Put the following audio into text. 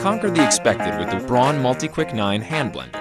Conquer the expected with the Braun Multi-Quick 9 hand blender.